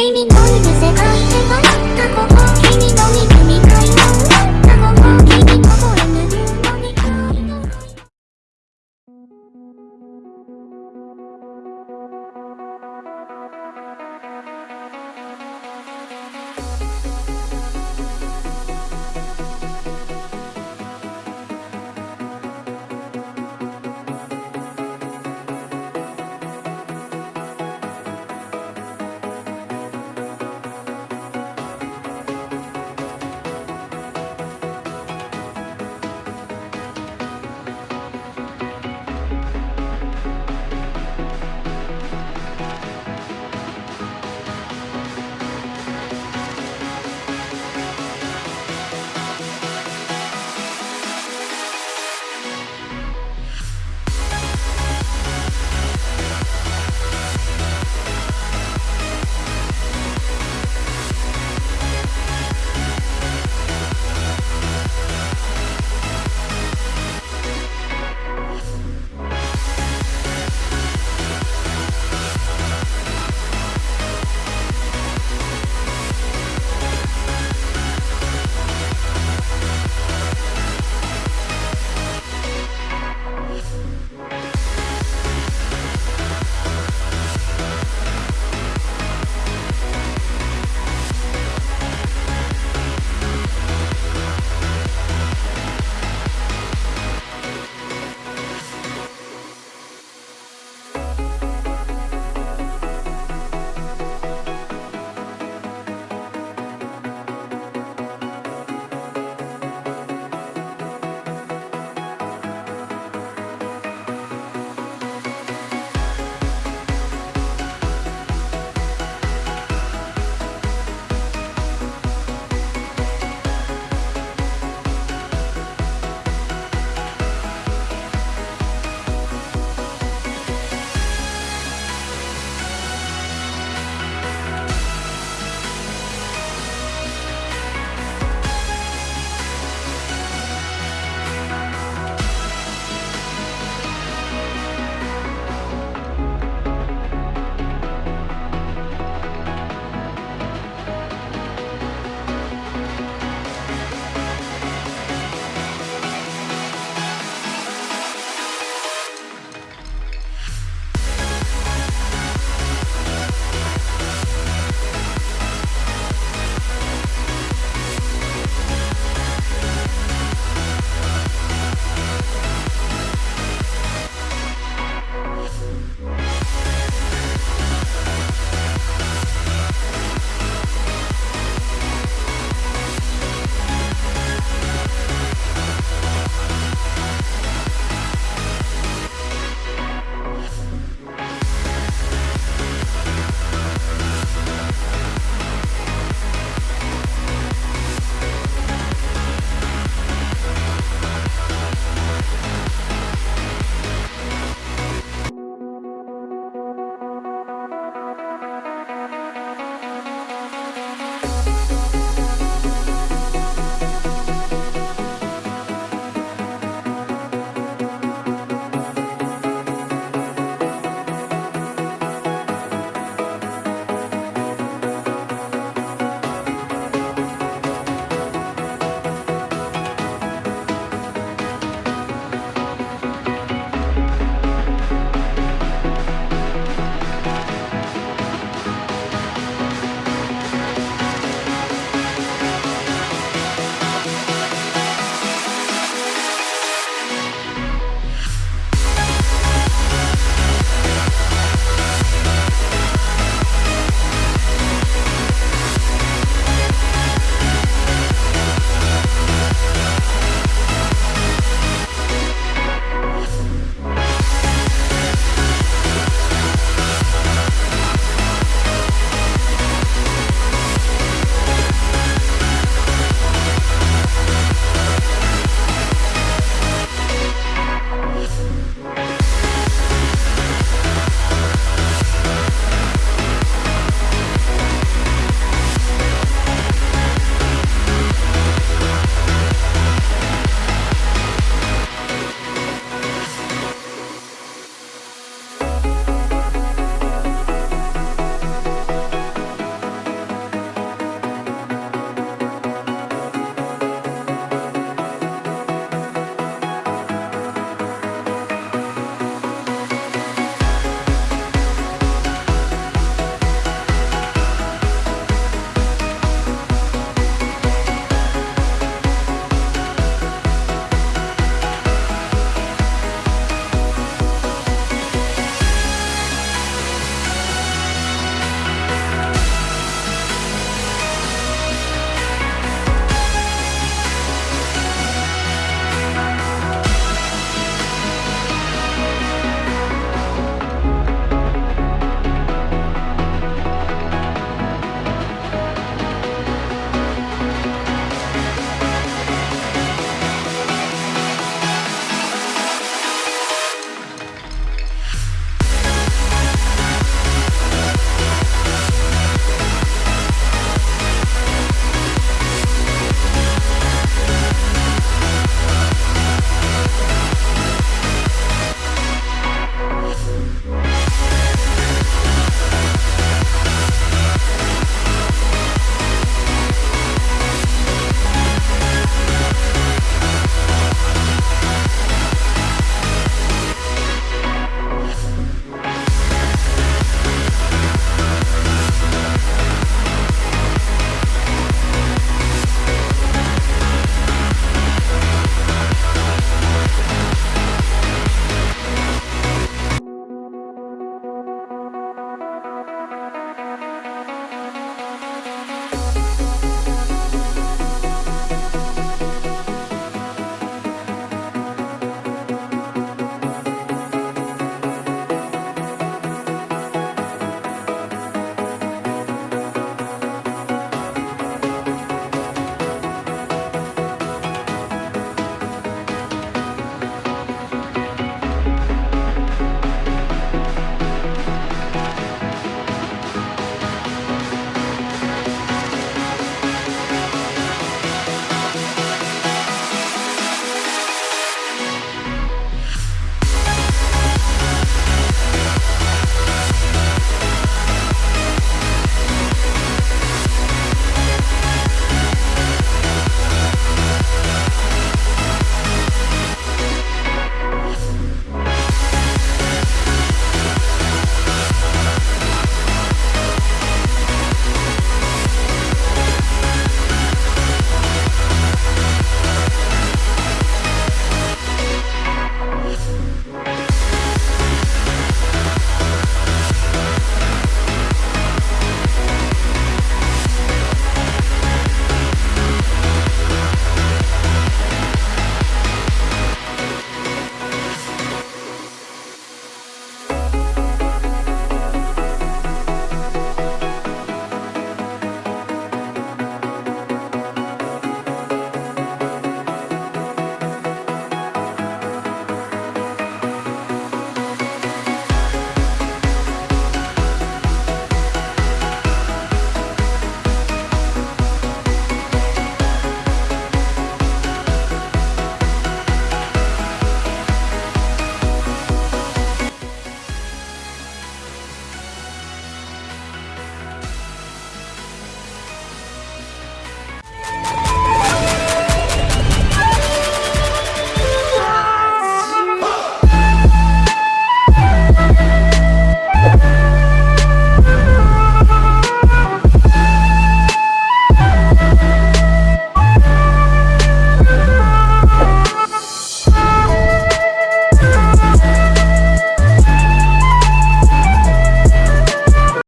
Dreaming you